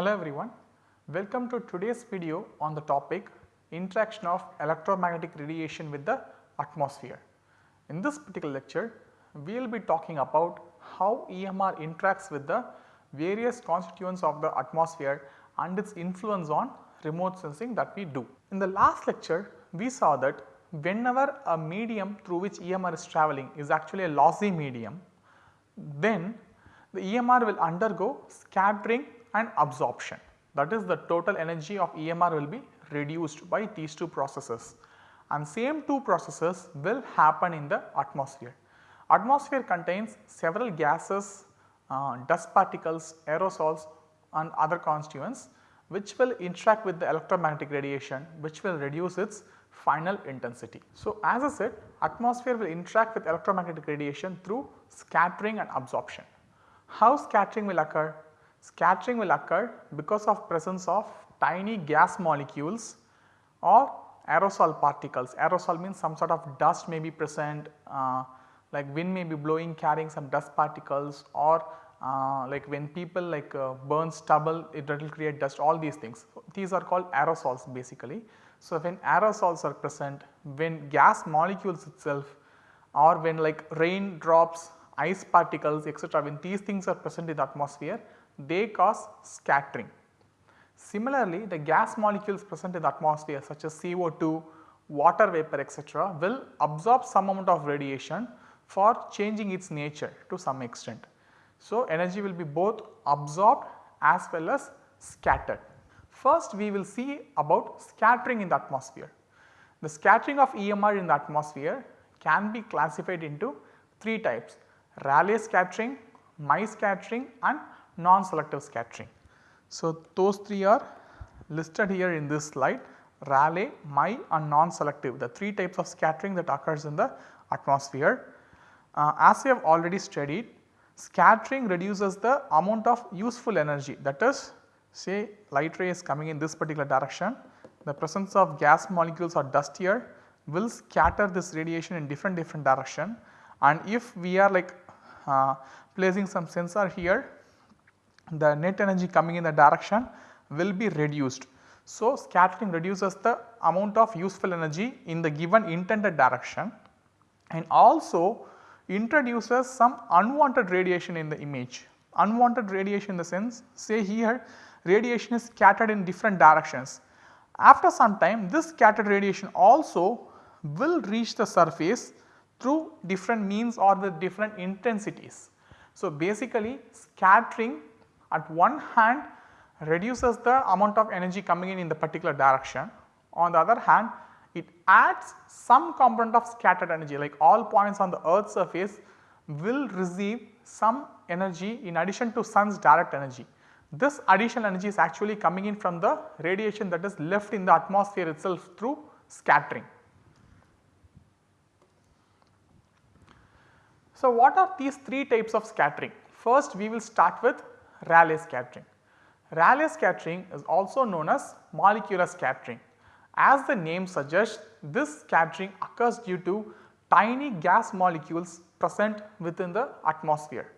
Hello everyone, welcome to today's video on the topic interaction of electromagnetic radiation with the atmosphere. In this particular lecture, we will be talking about how EMR interacts with the various constituents of the atmosphere and its influence on remote sensing that we do. In the last lecture, we saw that whenever a medium through which EMR is travelling is actually a lossy medium, then the EMR will undergo scattering and absorption. That is the total energy of EMR will be reduced by these two processes and same two processes will happen in the atmosphere. Atmosphere contains several gases, uh, dust particles, aerosols and other constituents which will interact with the electromagnetic radiation which will reduce its final intensity. So, as I said atmosphere will interact with electromagnetic radiation through scattering and absorption. How scattering will occur? Scattering will occur because of presence of tiny gas molecules or aerosol particles. Aerosol means some sort of dust may be present uh, like wind may be blowing carrying some dust particles or uh, like when people like uh, burn stubble it will create dust all these things. These are called aerosols basically. So, when aerosols are present when gas molecules itself or when like rain drops ice particles etc. when these things are present in the atmosphere they cause scattering. Similarly, the gas molecules present in the atmosphere such as CO2, water vapor etc. will absorb some amount of radiation for changing its nature to some extent. So, energy will be both absorbed as well as scattered. First we will see about scattering in the atmosphere. The scattering of EMR in the atmosphere can be classified into 3 types Rayleigh scattering, Mie scattering and non-selective scattering. So, those 3 are listed here in this slide Rayleigh, Mie and non-selective the 3 types of scattering that occurs in the atmosphere. Uh, as we have already studied Scattering reduces the amount of useful energy that is say light ray is coming in this particular direction the presence of gas molecules or dust here will scatter this radiation in different different direction and if we are like uh, placing some sensor here the net energy coming in the direction will be reduced. So, scattering reduces the amount of useful energy in the given intended direction and also introduces some unwanted radiation in the image. Unwanted radiation in the sense say here radiation is scattered in different directions. After some time this scattered radiation also will reach the surface through different means or with different intensities. So, basically scattering at one hand reduces the amount of energy coming in in the particular direction. On the other hand it adds some component of scattered energy like all points on the earth surface will receive some energy in addition to sun's direct energy. This additional energy is actually coming in from the radiation that is left in the atmosphere itself through scattering. So, what are these 3 types of scattering? First we will start with Rayleigh scattering. Rayleigh scattering is also known as molecular scattering. As the name suggests this scattering occurs due to tiny gas molecules present within the atmosphere.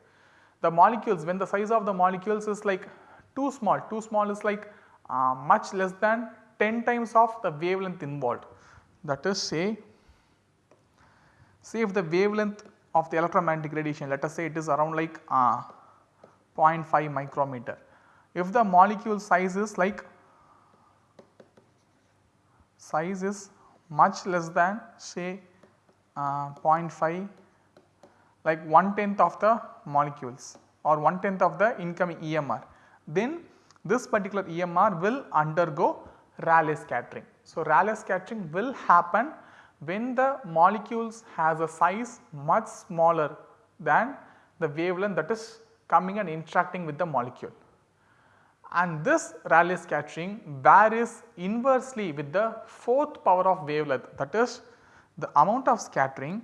The molecules when the size of the molecules is like too small, too small is like uh, much less than 10 times of the wavelength involved. That is say, say if the wavelength of the electromagnetic radiation let us say it is around like uh, 0.5 micrometer. If the molecule size is like size is much less than say uh, 0.5 like 1 tenth of the molecules or 1 tenth of the incoming EMR then this particular EMR will undergo Rayleigh scattering. So, Rayleigh scattering will happen when the molecules has a size much smaller than the wavelength that is coming and interacting with the molecule. And this Rayleigh scattering varies inversely with the fourth power of wavelength that is the amount of scattering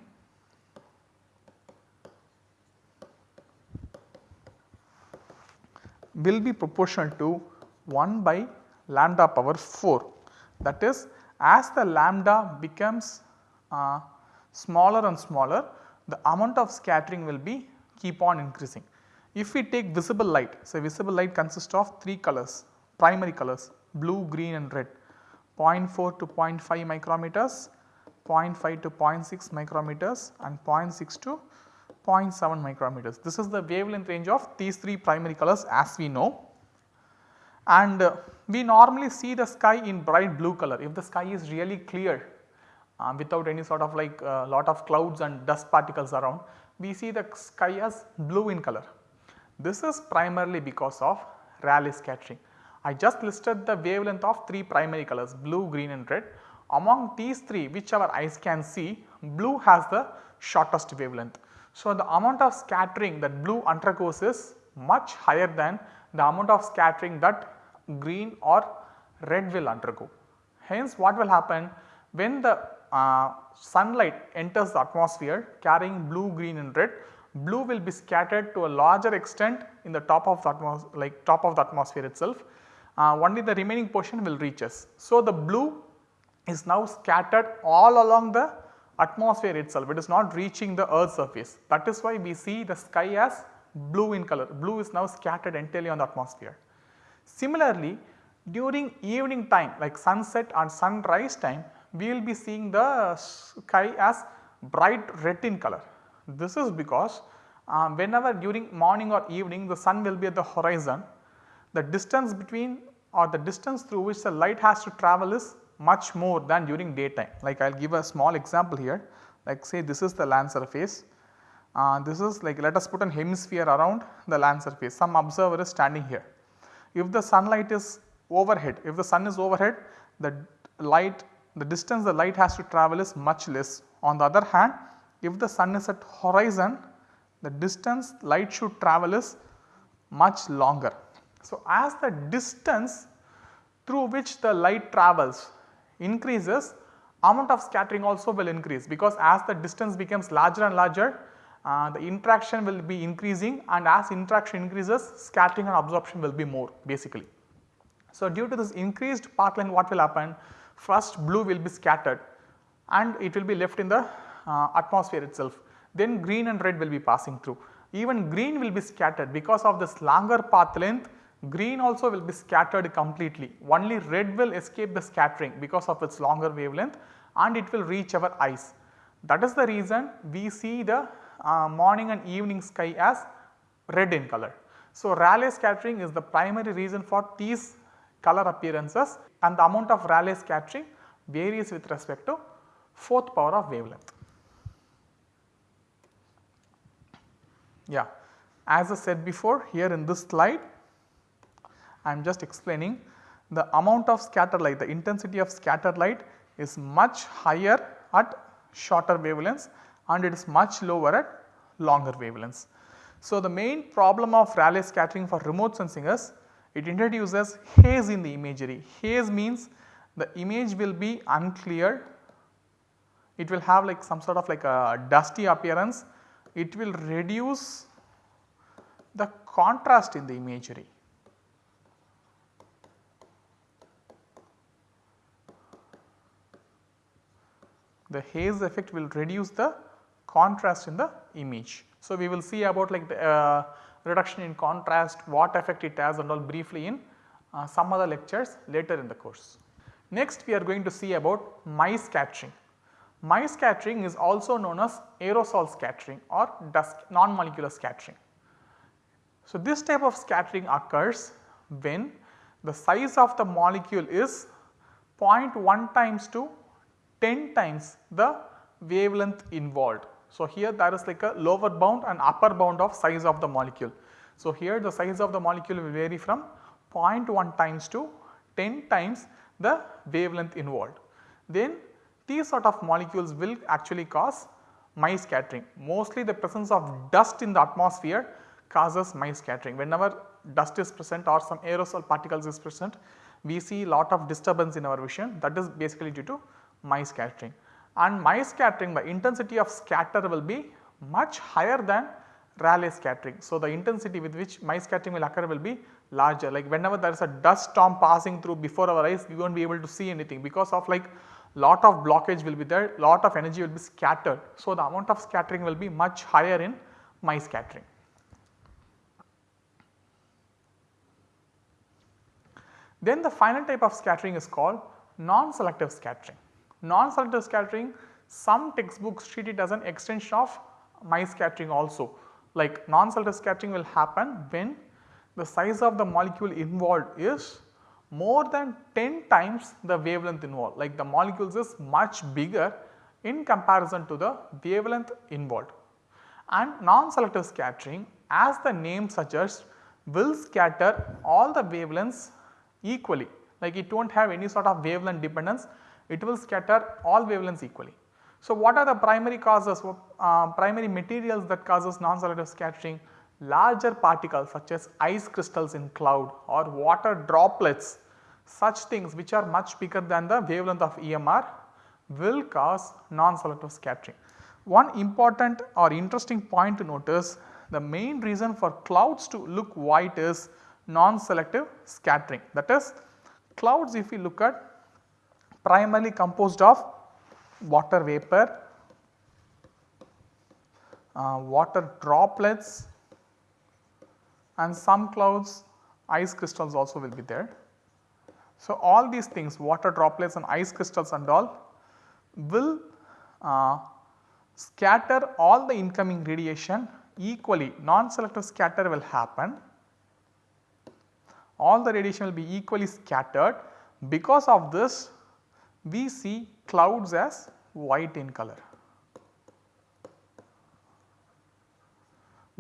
will be proportional to 1 by lambda power 4 that is as the lambda becomes uh, smaller and smaller the amount of scattering will be keep on increasing. If we take visible light, say visible light consists of 3 colors, primary colors blue, green and red 0.4 to 0.5 micrometers, 0.5 to 0.6 micrometers and 0.6 to 0.7 micrometers. This is the wavelength range of these 3 primary colors as we know and uh, we normally see the sky in bright blue color if the sky is really clear uh, without any sort of like uh, lot of clouds and dust particles around we see the sky as blue in color. This is primarily because of Rayleigh scattering. I just listed the wavelength of 3 primary colors blue, green and red. Among these 3 which our eyes can see blue has the shortest wavelength. So, the amount of scattering that blue undergoes is much higher than the amount of scattering that green or red will undergo. Hence what will happen when the uh, sunlight enters the atmosphere carrying blue, green and red, blue will be scattered to a larger extent in the top of the atmosphere like top of the atmosphere itself. Uh, only the remaining portion will reach us. So, the blue is now scattered all along the atmosphere itself, it is not reaching the earth surface. That is why we see the sky as blue in color, blue is now scattered entirely on the atmosphere. Similarly, during evening time like sunset and sunrise time we will be seeing the sky as bright red in color. This is because uh, whenever during morning or evening the sun will be at the horizon, the distance between or the distance through which the light has to travel is much more than during daytime. Like I will give a small example here like say this is the land surface, uh, this is like let us put an hemisphere around the land surface, some observer is standing here. If the sunlight is overhead, if the sun is overhead the light the distance the light has to travel is much less. On the other hand if the sun is at horizon the distance light should travel is much longer. So, as the distance through which the light travels increases amount of scattering also will increase because as the distance becomes larger and larger uh, the interaction will be increasing and as interaction increases scattering and absorption will be more basically. So, due to this increased path length what will happen first blue will be scattered and it will be left in the atmosphere itself then green and red will be passing through. Even green will be scattered because of this longer path length green also will be scattered completely only red will escape the scattering because of its longer wavelength and it will reach our eyes. That is the reason we see the uh, morning and evening sky as red in color. So, Rayleigh scattering is the primary reason for these color appearances and the amount of Rayleigh scattering varies with respect to fourth power of wavelength. Yeah, as I said before here in this slide I am just explaining the amount of scattered light, the intensity of scattered light is much higher at shorter wavelengths and it is much lower at longer wavelengths. So, the main problem of Rayleigh scattering for remote sensing is it introduces haze in the imagery. Haze means the image will be unclear, it will have like some sort of like a dusty appearance, it will reduce the contrast in the imagery. The haze effect will reduce the contrast in the image. So, we will see about like the uh, reduction in contrast, what effect it has and all briefly in uh, some other lectures later in the course. Next we are going to see about Mie scattering. Mie scattering is also known as aerosol scattering or dust non-molecular scattering. So, this type of scattering occurs when the size of the molecule is 0.1 times to 10 times the wavelength involved. So, here there is like a lower bound and upper bound of size of the molecule. So, here the size of the molecule will vary from 0.1 times to 10 times the wavelength involved. Then these sort of molecules will actually cause Mie scattering. Mostly the presence of dust in the atmosphere causes Mie scattering. Whenever dust is present or some aerosol particles is present, we see lot of disturbance in our vision that is basically due to Mie scattering and Mie scattering the intensity of scatter will be much higher than Rayleigh scattering. So, the intensity with which Mie scattering will occur will be larger like whenever there is a dust storm passing through before our eyes we will not be able to see anything because of like lot of blockage will be there, lot of energy will be scattered. So, the amount of scattering will be much higher in Mie scattering. Then the final type of scattering is called non-selective scattering. Non-selective scattering some textbooks treat it as an extension of Mie scattering also like non-selective scattering will happen when the size of the molecule involved is more than 10 times the wavelength involved like the molecules is much bigger in comparison to the wavelength involved. And non-selective scattering as the name suggests will scatter all the wavelengths equally like it will not have any sort of wavelength dependence it will scatter all wavelengths equally. So, what are the primary causes, uh, primary materials that causes non-selective scattering? Larger particles such as ice crystals in cloud or water droplets, such things which are much bigger than the wavelength of EMR will cause non-selective scattering. One important or interesting point to notice the main reason for clouds to look white is non-selective scattering that is clouds if we look at primarily composed of water vapor, uh, water droplets and some clouds ice crystals also will be there. So, all these things water droplets and ice crystals and all will uh, scatter all the incoming radiation equally non-selective scatter will happen. All the radiation will be equally scattered because of this we see clouds as white in color.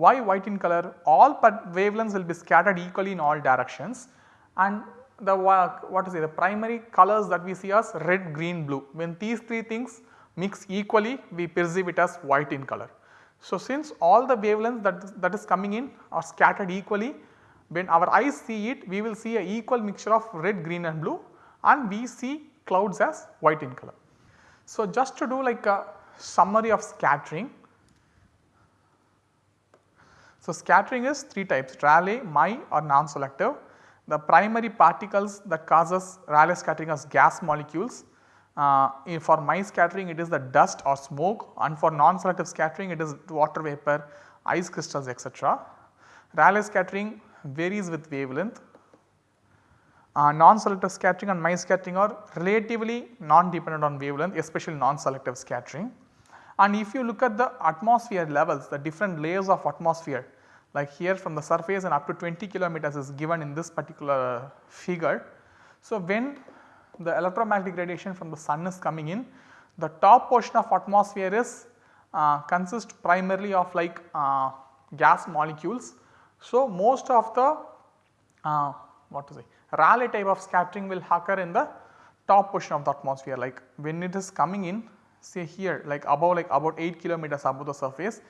Why white in color? All wavelengths will be scattered equally in all directions and the what is it the primary colors that we see as red, green, blue. When these three things mix equally we perceive it as white in color. So, since all the wavelengths that, that is coming in are scattered equally when our eyes see it we will see a equal mixture of red, green and blue and we see clouds as white in color. So, just to do like a summary of scattering. So, scattering is 3 types Rayleigh, Mie or non-selective. The primary particles that causes Rayleigh scattering as gas molecules. Uh, for Mie scattering it is the dust or smoke and for non-selective scattering it is water vapor, ice crystals etc. Rayleigh scattering varies with wavelength uh, non-selective scattering and Mie scattering are relatively non-dependent on wavelength especially non-selective scattering. And if you look at the atmosphere levels the different layers of atmosphere like here from the surface and up to 20 kilometers is given in this particular figure. So, when the electromagnetic radiation from the sun is coming in the top portion of atmosphere is uh, consist primarily of like uh, gas molecules. So, most of the uh, what to say Rayleigh type of scattering will occur in the top portion of the atmosphere like when it is coming in say here like above like about 8 kilometers above the surface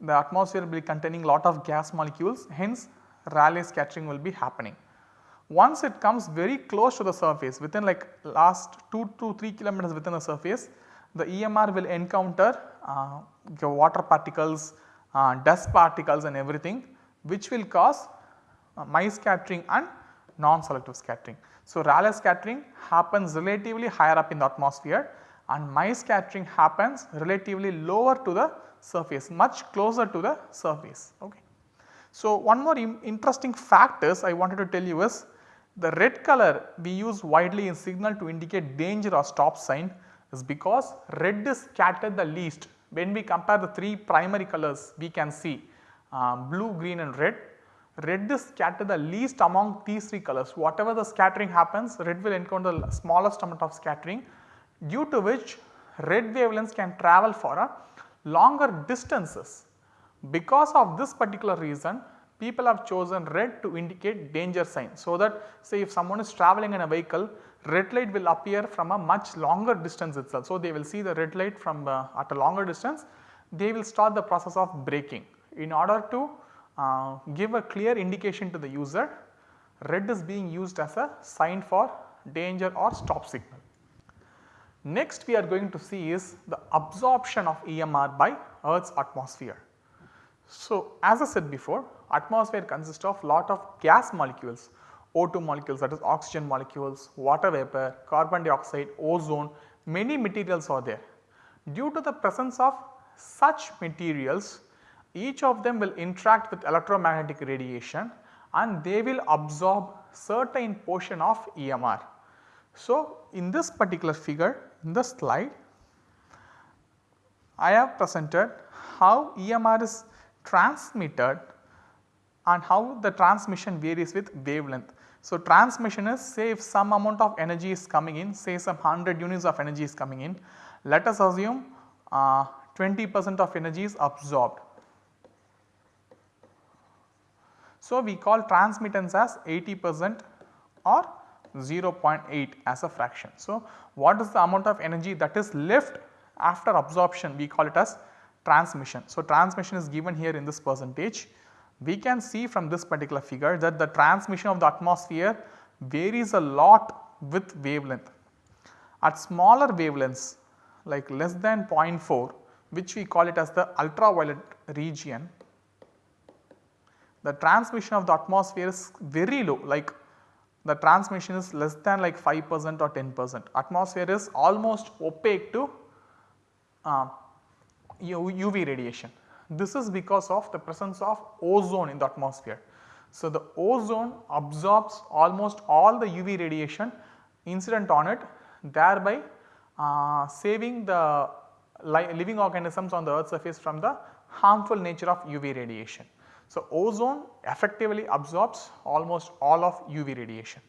the atmosphere will be containing lot of gas molecules hence Rayleigh scattering will be happening. Once it comes very close to the surface within like last 2 to 3 kilometers within the surface the EMR will encounter uh, water particles, uh, dust particles and everything which will cause uh, scattering and non-selective scattering. So, Rayleigh scattering happens relatively higher up in the atmosphere and Mie scattering happens relatively lower to the surface much closer to the surface. Okay. So, one more interesting fact is I wanted to tell you is the red color we use widely in signal to indicate danger or stop sign is because red is scattered the least. When we compare the 3 primary colors we can see uh, blue, green and red red is scattered the least among these 3 colors. Whatever the scattering happens, red will encounter the smallest amount of scattering due to which red wavelengths can travel for a longer distances. Because of this particular reason, people have chosen red to indicate danger sign. So, that say if someone is traveling in a vehicle, red light will appear from a much longer distance itself. So, they will see the red light from uh, at a longer distance, they will start the process of braking in order to uh, give a clear indication to the user red is being used as a sign for danger or stop signal. Next we are going to see is the absorption of EMR by earth's atmosphere. So, as I said before atmosphere consists of lot of gas molecules O2 molecules that is oxygen molecules, water vapor, carbon dioxide, ozone many materials are there. Due to the presence of such materials each of them will interact with electromagnetic radiation and they will absorb certain portion of EMR. So, in this particular figure in the slide I have presented how EMR is transmitted and how the transmission varies with wavelength. So, transmission is say if some amount of energy is coming in say some 100 units of energy is coming in let us assume uh, 20 percent of energy is absorbed. So, we call transmittance as 80 percent or 0.8 as a fraction. So, what is the amount of energy that is left after absorption we call it as transmission. So, transmission is given here in this percentage. We can see from this particular figure that the transmission of the atmosphere varies a lot with wavelength. At smaller wavelengths like less than 0.4 which we call it as the ultraviolet region, the transmission of the atmosphere is very low like the transmission is less than like 5 percent or 10 percent. Atmosphere is almost opaque to uh, UV radiation. This is because of the presence of ozone in the atmosphere. So, the ozone absorbs almost all the UV radiation incident on it thereby uh, saving the living organisms on the earth surface from the harmful nature of UV radiation. So, ozone effectively absorbs almost all of UV radiation.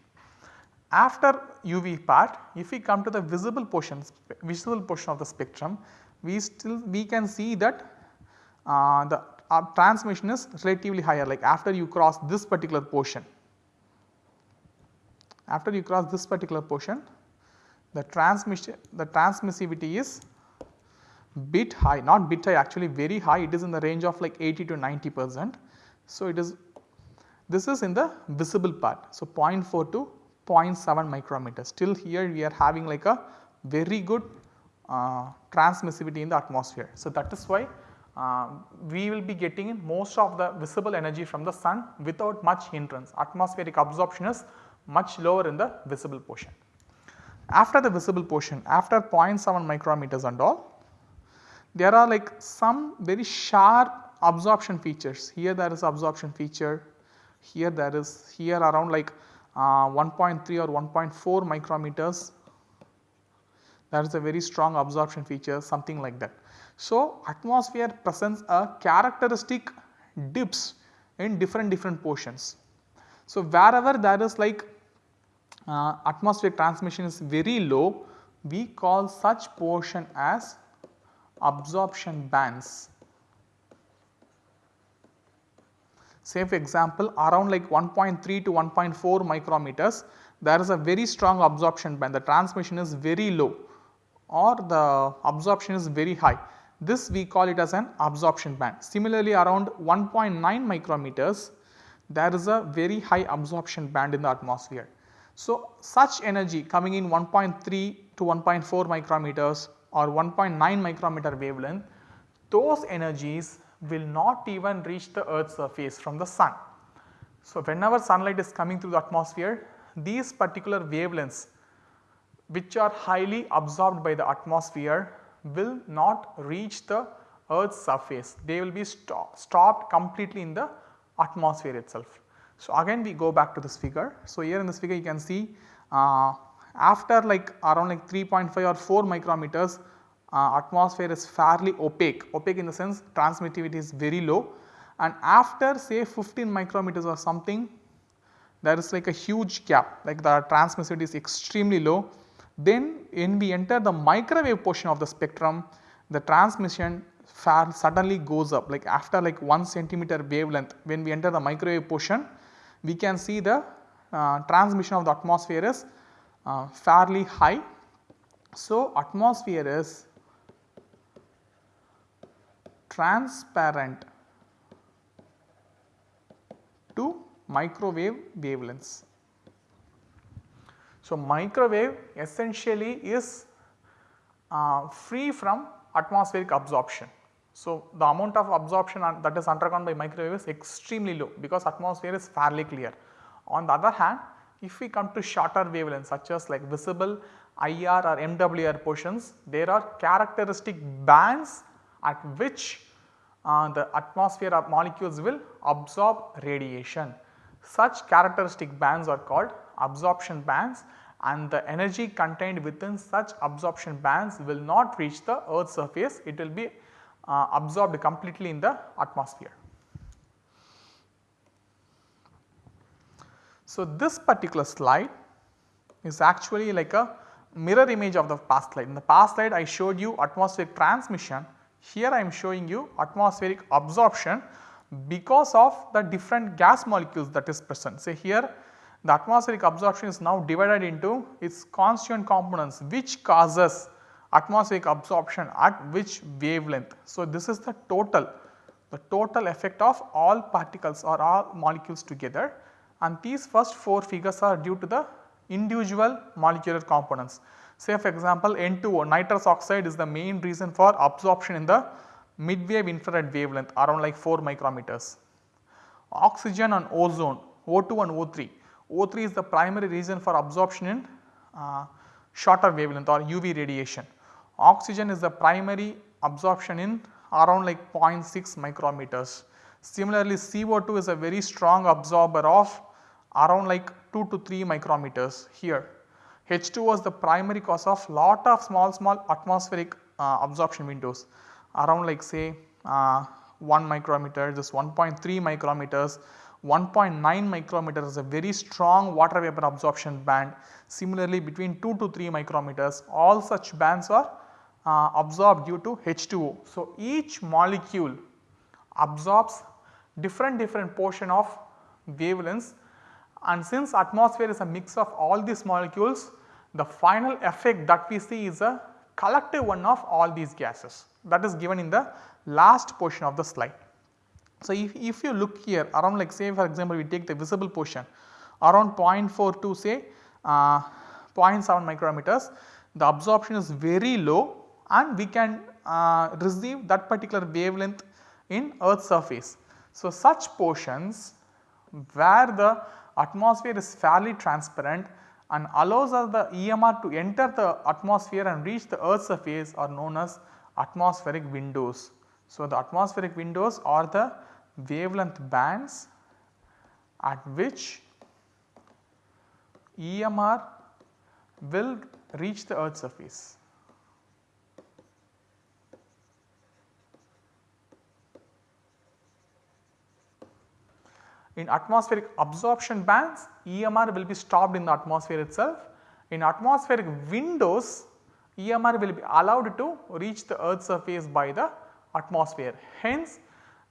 After UV part if we come to the visible portion visible portion of the spectrum we still we can see that uh, the uh, transmission is relatively higher like after you cross this particular portion. After you cross this particular portion the transmission the transmissivity is bit high not bit high actually very high it is in the range of like 80 to 90 percent. So, it is this is in the visible part. So, 0.4 to 0.7 micrometers still here we are having like a very good uh, transmissivity in the atmosphere. So, that is why uh, we will be getting most of the visible energy from the sun without much hindrance atmospheric absorption is much lower in the visible portion. After the visible portion after 0.7 micrometers and all there are like some very sharp absorption features here there is absorption feature here there is here around like uh, 1.3 or 1.4 micrometers that is a very strong absorption feature something like that. So, atmosphere presents a characteristic dips in different different portions. So, wherever there is like uh, atmospheric transmission is very low we call such portion as absorption bands. Say for example around like 1.3 to 1.4 micrometers there is a very strong absorption band the transmission is very low or the absorption is very high. This we call it as an absorption band. Similarly, around 1.9 micrometers there is a very high absorption band in the atmosphere. So, such energy coming in 1.3 to 1.4 micrometers or 1.9 micrometer wavelength, those energies will not even reach the earth's surface from the sun. So, whenever sunlight is coming through the atmosphere, these particular wavelengths which are highly absorbed by the atmosphere will not reach the earth's surface. They will be stop, stopped completely in the atmosphere itself. So, again we go back to this figure. So, here in this figure you can see uh, after like around like 3.5 or 4 micrometers uh, atmosphere is fairly opaque, opaque in the sense transmittivity is very low. And after say 15 micrometers or something there is like a huge gap. Like the transmissivity is extremely low. Then when we enter the microwave portion of the spectrum, the transmission far suddenly goes up. Like after like 1 centimeter wavelength when we enter the microwave portion we can see the uh, transmission of the atmosphere is uh, fairly high. So, atmosphere is transparent to microwave wavelengths. So, microwave essentially is uh, free from atmospheric absorption. So, the amount of absorption that is undergone by microwave is extremely low because atmosphere is fairly clear. On the other hand, if we come to shorter wavelengths such as like visible IR or MWR portions, there are characteristic bands at which uh, the atmosphere of molecules will absorb radiation. Such characteristic bands are called absorption bands and the energy contained within such absorption bands will not reach the earth surface, it will be uh, absorbed completely in the atmosphere. So, this particular slide is actually like a mirror image of the past slide. In the past slide I showed you atmospheric transmission, here I am showing you atmospheric absorption because of the different gas molecules that is present. Say here the atmospheric absorption is now divided into its constituent components which causes atmospheric absorption at which wavelength. So, this is the total the total effect of all particles or all molecules together and these first 4 figures are due to the individual molecular components. Say for example N2O nitrous oxide is the main reason for absorption in the mid wave infrared wavelength around like 4 micrometers. Oxygen and ozone O2 and O3 O3 is the primary reason for absorption in uh, shorter wavelength or UV radiation. Oxygen is the primary absorption in around like 0.6 micrometers. Similarly, CO2 is a very strong absorber of around like 2 to 3 micrometers here. H2 was the primary cause of lot of small small atmospheric uh, absorption windows around like say uh, 1 micrometer, just 1.3 micrometers 1.9 micrometers is a very strong water vapor absorption band. Similarly, between 2 to 3 micrometers all such bands are uh, absorbed due to H2O. So, each molecule absorbs different different portion of wavelengths and since atmosphere is a mix of all these molecules the final effect that we see is a collective one of all these gases that is given in the last portion of the slide. So, if, if you look here around like say for example, we take the visible portion around 0.4 to say uh, 0.7 micrometers the absorption is very low and we can uh, receive that particular wavelength in earth surface. So, such portions where the atmosphere is fairly transparent and allows us the EMR to enter the atmosphere and reach the earth surface are known as atmospheric windows. So, the atmospheric windows are the wavelength bands at which EMR will reach the earth surface. In atmospheric absorption bands EMR will be stopped in the atmosphere itself. In atmospheric windows EMR will be allowed to reach the earth surface by the atmosphere. Hence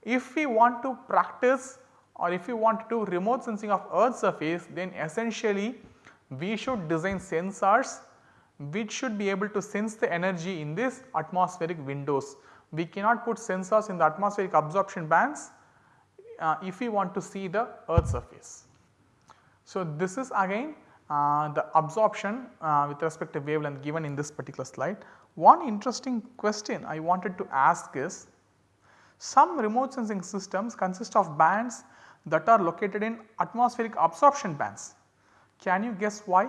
if we want to practice or if we want to do remote sensing of earth surface then essentially we should design sensors which should be able to sense the energy in this atmospheric windows. We cannot put sensors in the atmospheric absorption bands uh, if we want to see the earth surface. So, this is again uh, the absorption uh, with respect to wavelength given in this particular slide. One interesting question I wanted to ask is some remote sensing systems consist of bands that are located in atmospheric absorption bands. Can you guess why?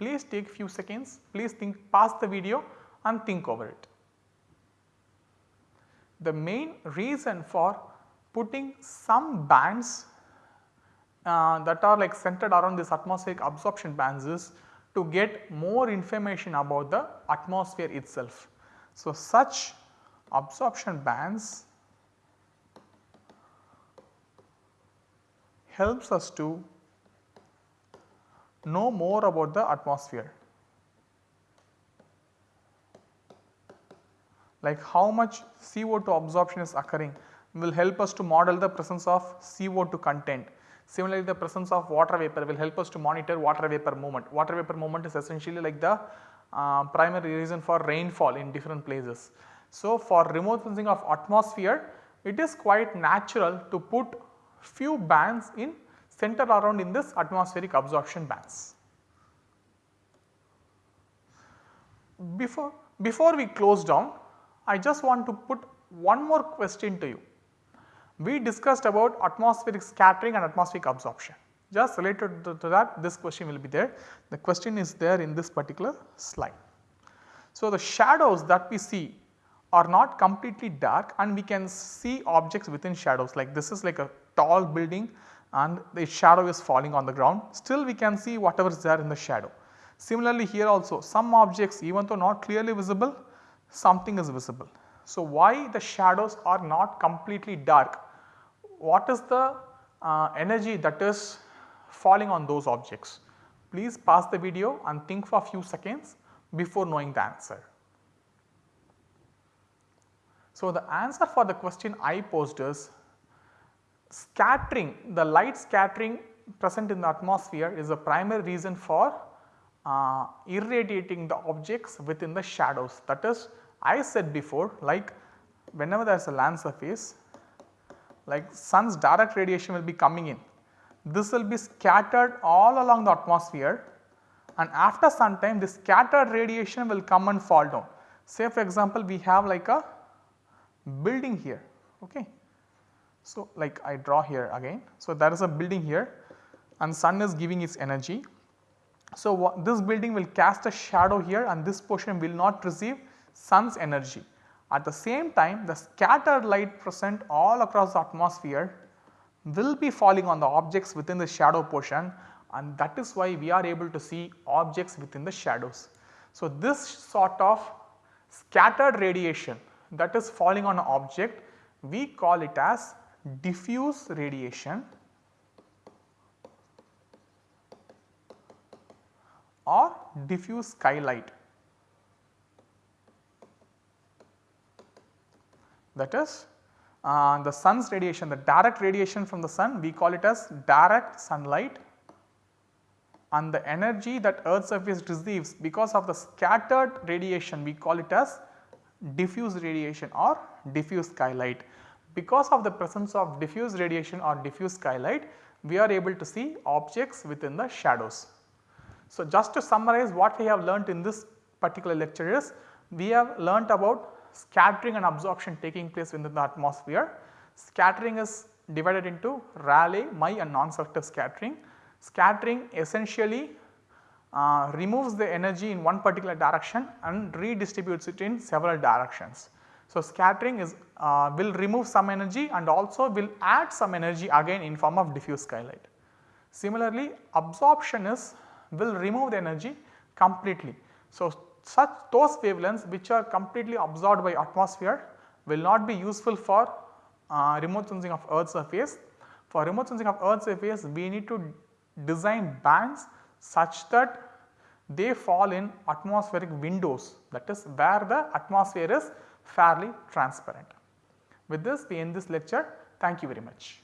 Please take few seconds, please think pause the video and think over it. The main reason for putting some bands uh, that are like centered around this atmospheric absorption bands is to get more information about the atmosphere itself. So, such absorption bands helps us to know more about the atmosphere. Like how much CO2 absorption is occurring will help us to model the presence of CO2 content. Similarly, the presence of water vapor will help us to monitor water vapor movement. Water vapor movement is essentially like the uh, primary reason for rainfall in different places. So, for remote sensing of atmosphere, it is quite natural to put few bands in center around in this atmospheric absorption bands. Before, before we close down, I just want to put one more question to you. We discussed about atmospheric scattering and atmospheric absorption. Just related to, to that this question will be there. The question is there in this particular slide. So, the shadows that we see are not completely dark and we can see objects within shadows like this is like a tall building and the shadow is falling on the ground still we can see whatever is there in the shadow. Similarly here also some objects even though not clearly visible something is visible. So why the shadows are not completely dark? What is the uh, energy that is falling on those objects? Please pause the video and think for a few seconds before knowing the answer. So the answer for the question I posed is scattering the light scattering present in the atmosphere is the primary reason for uh, irradiating the objects within the shadows that is I said before like whenever there is a land surface like sun's direct radiation will be coming in. This will be scattered all along the atmosphere and after some time this scattered radiation will come and fall down. Say for example, we have like a building here. Okay. So, like I draw here again. So, there is a building here and sun is giving its energy. So, this building will cast a shadow here and this portion will not receive sun's energy. At the same time the scattered light present all across the atmosphere will be falling on the objects within the shadow portion and that is why we are able to see objects within the shadows. So, this sort of scattered radiation that is falling on an object we call it as diffuse radiation or diffuse skylight. That is uh, the sun's radiation the direct radiation from the sun we call it as direct sunlight and the energy that earth surface receives because of the scattered radiation we call it as diffuse radiation or diffuse skylight. Because of the presence of diffuse radiation or diffuse skylight we are able to see objects within the shadows. So, just to summarize what we have learnt in this particular lecture is we have learnt about scattering and absorption taking place within the atmosphere. Scattering is divided into Rayleigh, Mie and non-selective scattering. Scattering essentially uh, removes the energy in one particular direction and redistributes it in several directions. So, scattering is uh, will remove some energy and also will add some energy again in form of diffuse skylight. Similarly, absorption is will remove the energy completely. So, such those wavelengths which are completely absorbed by atmosphere will not be useful for uh, remote sensing of earth surface. For remote sensing of earth surface we need to design bands such that they fall in atmospheric windows that is where the atmosphere is fairly transparent. With this we end this lecture. Thank you very much.